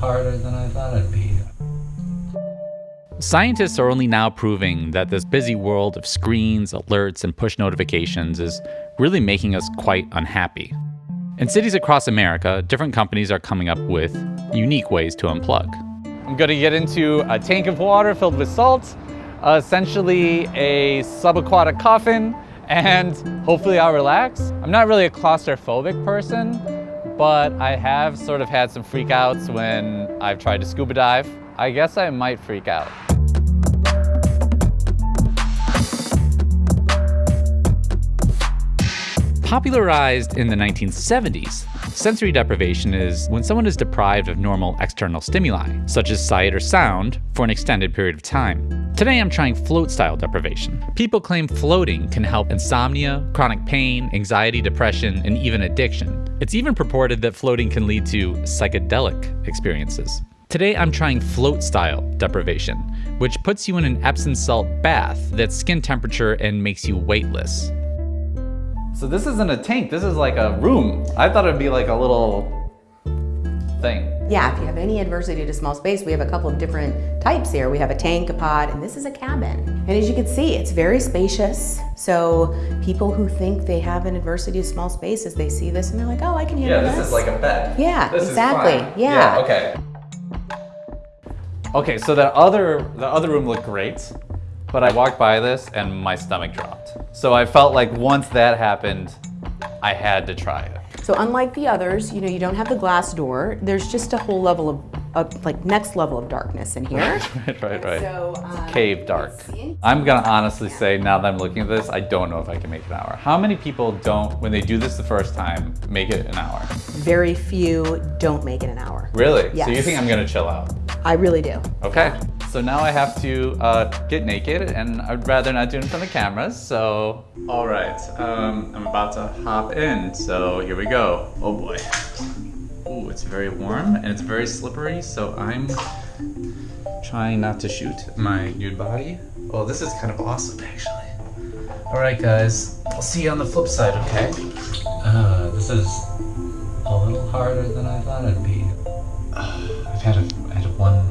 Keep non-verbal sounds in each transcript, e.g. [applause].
harder than I thought it'd be. Scientists are only now proving that this busy world of screens, alerts, and push notifications is really making us quite unhappy. In cities across America, different companies are coming up with unique ways to unplug. I'm going to get into a tank of water filled with salt, essentially a subaquatic coffin, and hopefully I'll relax. I'm not really a claustrophobic person, but I have sort of had some freakouts when I've tried to scuba dive. I guess I might freak out. Popularized in the 1970s, sensory deprivation is when someone is deprived of normal external stimuli, such as sight or sound, for an extended period of time. Today I'm trying float-style deprivation. People claim floating can help insomnia, chronic pain, anxiety, depression, and even addiction. It's even purported that floating can lead to psychedelic experiences. Today I'm trying float-style deprivation, which puts you in an Epsom salt bath that's skin temperature and makes you weightless. So this isn't a tank, this is like a room. I thought it'd be like a little thing. Yeah, if you have any adversity to small space, we have a couple of different types here. We have a tank, a pod, and this is a cabin. And as you can see, it's very spacious. So people who think they have an adversity to small spaces, they see this and they're like, oh, I can handle Yeah, this. this is like a bed. Yeah, This is exactly. fine. Yeah. okay. Okay, so the other the other room looked great, but I walked by this and my stomach dropped. So I felt like once that happened, I had to try it. So unlike the others, you know, you don't have the glass door. There's just a whole level of, of like next level of darkness in here. [laughs] right, right, right. So, um, Cave dark. I'm gonna honestly say now that I'm looking at this, I don't know if I can make an hour. How many people don't, when they do this the first time, make it an hour? Very few don't make it an hour. Really? So you think I'm gonna chill out? I really do. Okay. So now I have to uh, get naked, and I'd rather not do it in front of cameras. So, all right, um, I'm about to hop in. So here we go. Oh boy. Ooh, it's very warm and it's very slippery. So I'm trying not to shoot my nude body. Oh, this is kind of awesome, actually. All right, guys. I'll see you on the flip side. Okay. Uh, this is a little harder than I thought it'd be. [sighs] I've had a, I had one one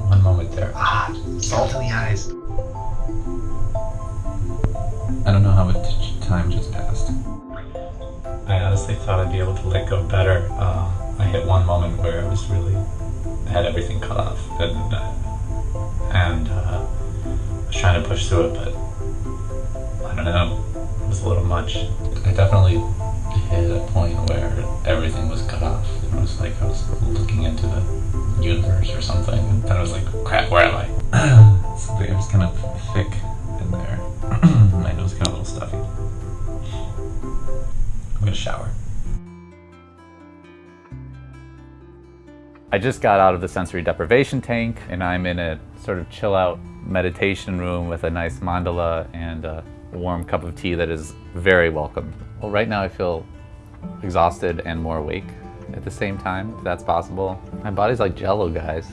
honestly thought I'd be able to let go better. Uh, I hit one moment where I was really I had everything cut off, and uh, and uh, I was trying to push through it, but I don't know. It was a little much. I definitely hit a point where everything was cut off. It was like I was looking into the universe or something, and then I was like, crap, where am I? [clears throat] Something was kind of thick in there. [clears throat] My nose got a little stuffy. I'm gonna shower. I just got out of the sensory deprivation tank and I'm in a sort of chill out meditation room with a nice mandala and a warm cup of tea that is very welcome. Well, right now I feel exhausted and more awake at the same time, if that's possible. My body's like jello, guys.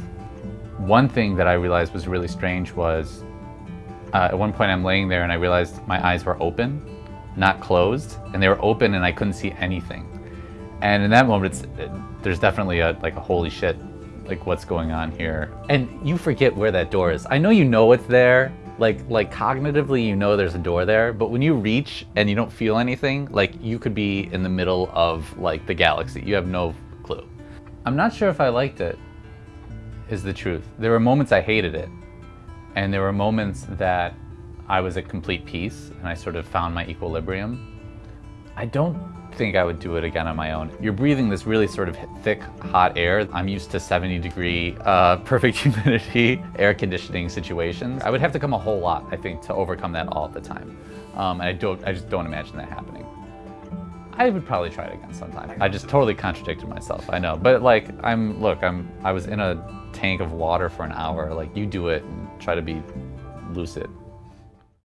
One thing that I realized was really strange was uh, at one point I'm laying there and I realized my eyes were open, not closed, and they were open and I couldn't see anything. And in that moment, it's, it, there's definitely a like a holy shit, like what's going on here? And you forget where that door is. I know you know it's there, like like cognitively you know there's a door there, but when you reach and you don't feel anything, like you could be in the middle of like the galaxy. You have no clue. I'm not sure if I liked it. Is the truth. There were moments I hated it, and there were moments that I was at complete peace and I sort of found my equilibrium. I don't think I would do it again on my own. You're breathing this really sort of thick, hot air. I'm used to 70 degree, uh, [laughs] perfect humidity, air conditioning situations. I would have to come a whole lot, I think, to overcome that all the time. Um, and I don't, I just don't imagine that happening. I would probably try it again sometime. I just totally contradicted myself, I know. But like, I'm, look, I'm, I was in a tank of water for an hour. Like, you do it and try to be lucid.